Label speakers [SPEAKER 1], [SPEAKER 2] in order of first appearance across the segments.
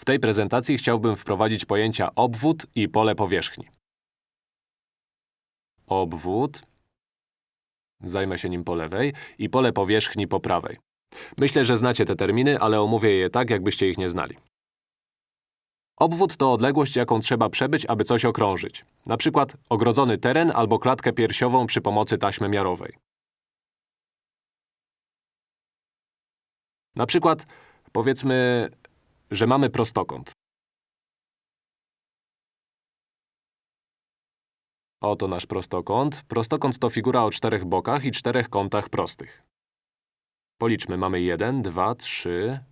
[SPEAKER 1] W tej prezentacji chciałbym wprowadzić pojęcia obwód i pole powierzchni. Obwód, zajmę się nim po lewej, i pole powierzchni po prawej. Myślę, że znacie te terminy, ale omówię je tak, jakbyście ich nie znali. Obwód to odległość, jaką trzeba przebyć, aby coś okrążyć. Na przykład ogrodzony teren albo klatkę piersiową przy pomocy taśmy miarowej. Na przykład, powiedzmy, że mamy prostokąt. Oto nasz prostokąt. Prostokąt to figura o czterech bokach i czterech kątach prostych. Policzmy, mamy jeden, dwa, trzy,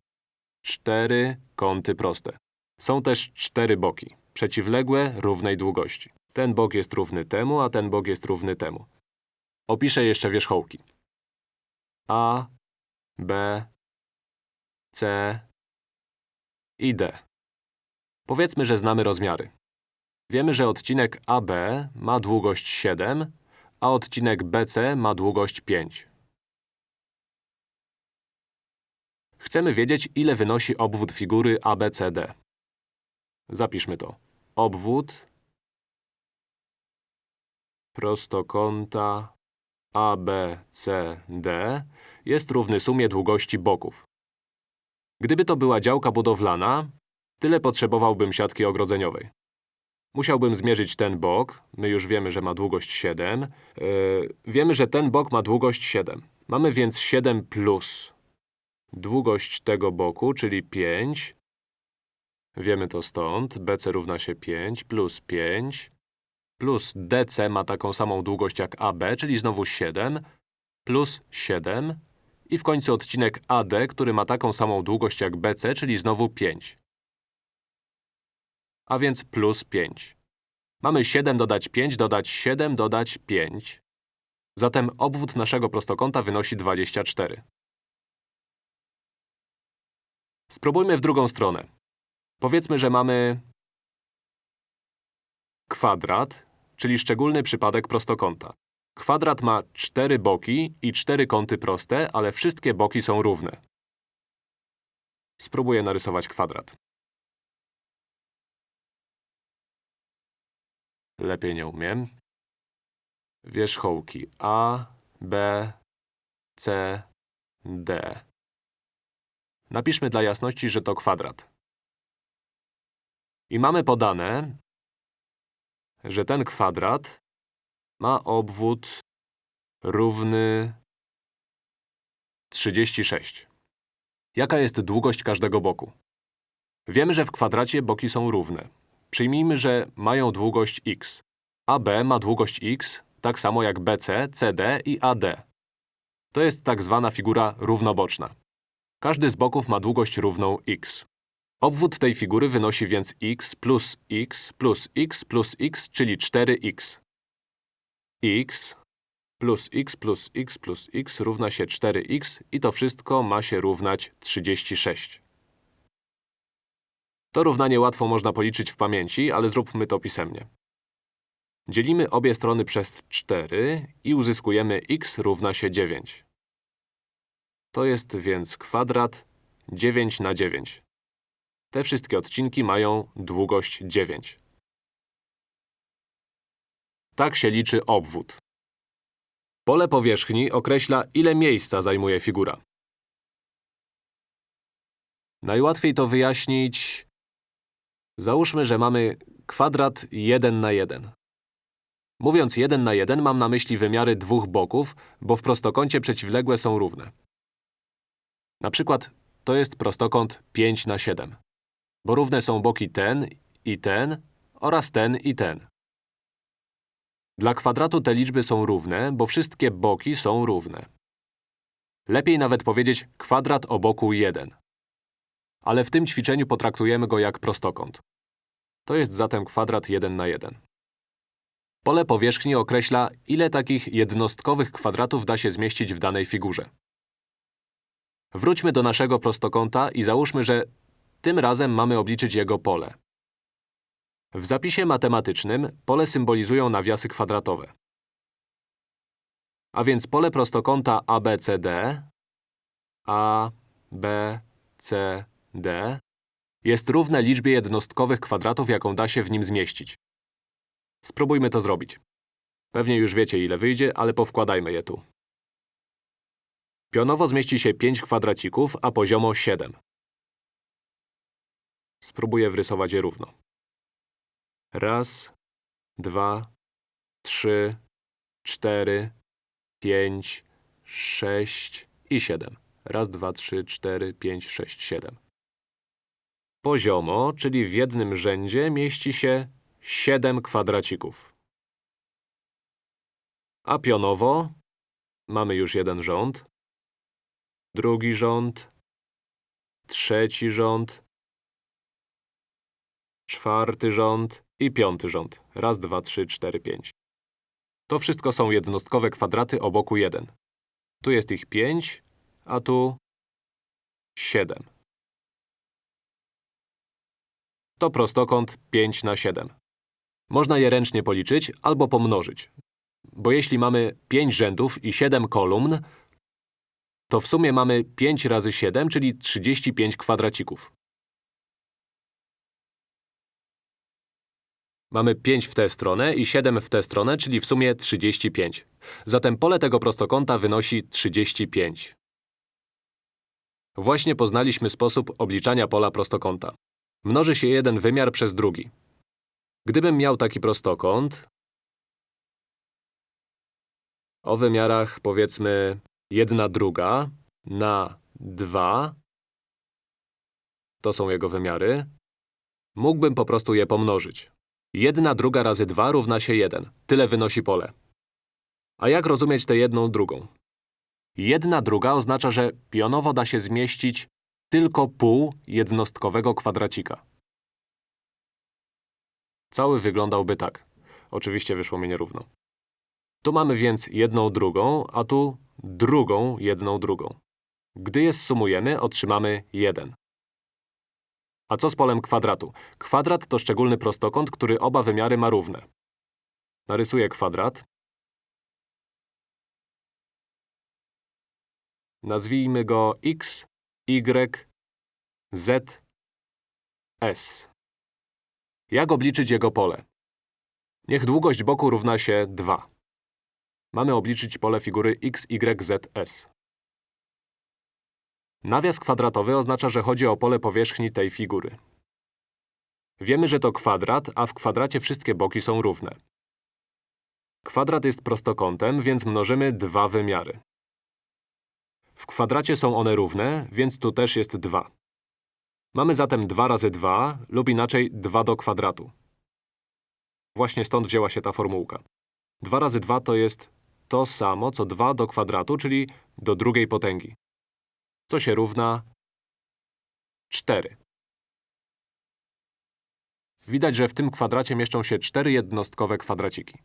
[SPEAKER 1] cztery kąty proste. Są też cztery boki, przeciwległe, równej długości. Ten bok jest równy temu, a ten bok jest równy temu. Opiszę jeszcze wierzchołki. A, B, C i D. Powiedzmy, że znamy rozmiary. Wiemy, że odcinek AB ma długość 7, a odcinek BC ma długość 5. Chcemy wiedzieć, ile wynosi obwód figury ABCD. Zapiszmy to. Obwód prostokąta ABCD jest równy sumie długości boków. Gdyby to była działka budowlana, tyle potrzebowałbym siatki ogrodzeniowej. Musiałbym zmierzyć ten bok. My już wiemy, że ma długość 7. Yy, wiemy, że ten bok ma długość 7. Mamy więc 7 plus długość tego boku, czyli 5. Wiemy to stąd. BC równa się 5 plus 5 plus DC ma taką samą długość jak AB, czyli znowu 7 plus 7 i w końcu odcinek AD, który ma taką samą długość jak BC, czyli znowu 5. A więc plus 5. Mamy 7 dodać 5, dodać 7, dodać 5. Zatem obwód naszego prostokąta wynosi 24. Spróbujmy w drugą stronę. Powiedzmy, że mamy kwadrat, czyli szczególny przypadek prostokąta. Kwadrat ma cztery boki i cztery kąty proste, ale wszystkie boki są równe. Spróbuję narysować kwadrat. Lepiej nie umiem. Wierzchołki A, B, C, D. Napiszmy dla jasności, że to kwadrat. I mamy podane, że ten kwadrat ma obwód równy 36. Jaka jest długość każdego boku? Wiemy, że w kwadracie boki są równe. Przyjmijmy, że mają długość x. AB ma długość x, tak samo jak BC, CD i AD. To jest tak zwana figura równoboczna. Każdy z boków ma długość równą x. Obwód tej figury wynosi więc x plus x plus x plus x, czyli 4x. X plus x plus x plus x równa się 4x i to wszystko ma się równać 36. To równanie łatwo można policzyć w pamięci, ale zróbmy to pisemnie. Dzielimy obie strony przez 4 i uzyskujemy x równa się 9. To jest więc kwadrat 9 na 9. Te wszystkie odcinki mają długość 9. Tak się liczy obwód. Pole powierzchni określa, ile miejsca zajmuje figura. Najłatwiej to wyjaśnić… Załóżmy, że mamy kwadrat 1 na 1. Mówiąc 1 na 1, mam na myśli wymiary dwóch boków, bo w prostokącie przeciwległe są równe. Na przykład to jest prostokąt 5 na 7, bo równe są boki ten i ten oraz ten i ten. Dla kwadratu te liczby są równe, bo wszystkie boki są równe. Lepiej nawet powiedzieć kwadrat o boku 1. Ale w tym ćwiczeniu potraktujemy go jak prostokąt. To jest zatem kwadrat 1 na 1. Pole powierzchni określa, ile takich jednostkowych kwadratów da się zmieścić w danej figurze. Wróćmy do naszego prostokąta i załóżmy, że tym razem mamy obliczyć jego pole. W zapisie matematycznym pole symbolizują nawiasy kwadratowe. A więc pole prostokąta ABCD A, B, C, D jest równe liczbie jednostkowych kwadratów, jaką da się w nim zmieścić. Spróbujmy to zrobić. Pewnie już wiecie, ile wyjdzie, ale powkładajmy je tu. Pionowo zmieści się 5 kwadracików, a poziomo 7. Spróbuję wrysować je równo. Raz, dwa, trzy, cztery, pięć, sześć i siedem. Raz, dwa, trzy, cztery, pięć, sześć, siedem. Poziomo, czyli w jednym rzędzie, mieści się 7 kwadracików. A pionowo mamy już jeden rząd, drugi rząd, trzeci rząd, czwarty rząd i piąty rząd. Raz, dwa, trzy, cztery, pięć. To wszystko są jednostkowe kwadraty o boku 1. Tu jest ich 5, a tu 7. To prostokąt 5 na 7. Można je ręcznie policzyć albo pomnożyć. Bo jeśli mamy 5 rzędów i 7 kolumn, to w sumie mamy 5 razy 7, czyli 35 kwadracików. Mamy 5 w tę stronę i 7 w tę stronę, czyli w sumie 35. Zatem pole tego prostokąta wynosi 35. Właśnie poznaliśmy sposób obliczania pola prostokąta. Mnoży się jeden wymiar przez drugi. Gdybym miał taki prostokąt o wymiarach powiedzmy 1 druga na 2, to są jego wymiary, mógłbym po prostu je pomnożyć. 1 druga razy 2 równa się 1. Tyle wynosi pole. A jak rozumieć tę jedną drugą? Jedna druga oznacza, że pionowo da się zmieścić tylko pół jednostkowego kwadracika. Cały wyglądałby tak. Oczywiście wyszło mi nierówno. Tu mamy więc jedną drugą, a tu drugą jedną drugą. Gdy je sumujemy, otrzymamy 1. A co z polem kwadratu? Kwadrat to szczególny prostokąt, który oba wymiary ma równe. Narysuję kwadrat. Nazwijmy go x, y, z, s. Jak obliczyć jego pole? Niech długość boku równa się 2. Mamy obliczyć pole figury x, y, z, s. Nawias kwadratowy oznacza, że chodzi o pole powierzchni tej figury. Wiemy, że to kwadrat, a w kwadracie wszystkie boki są równe. Kwadrat jest prostokątem, więc mnożymy dwa wymiary. W kwadracie są one równe, więc tu też jest 2. Mamy zatem 2 razy 2, lub inaczej 2 do kwadratu. Właśnie stąd wzięła się ta formułka. 2 razy 2 to jest to samo, co 2 do kwadratu, czyli do drugiej potęgi co się równa 4. Widać, że w tym kwadracie mieszczą się cztery jednostkowe kwadraciki.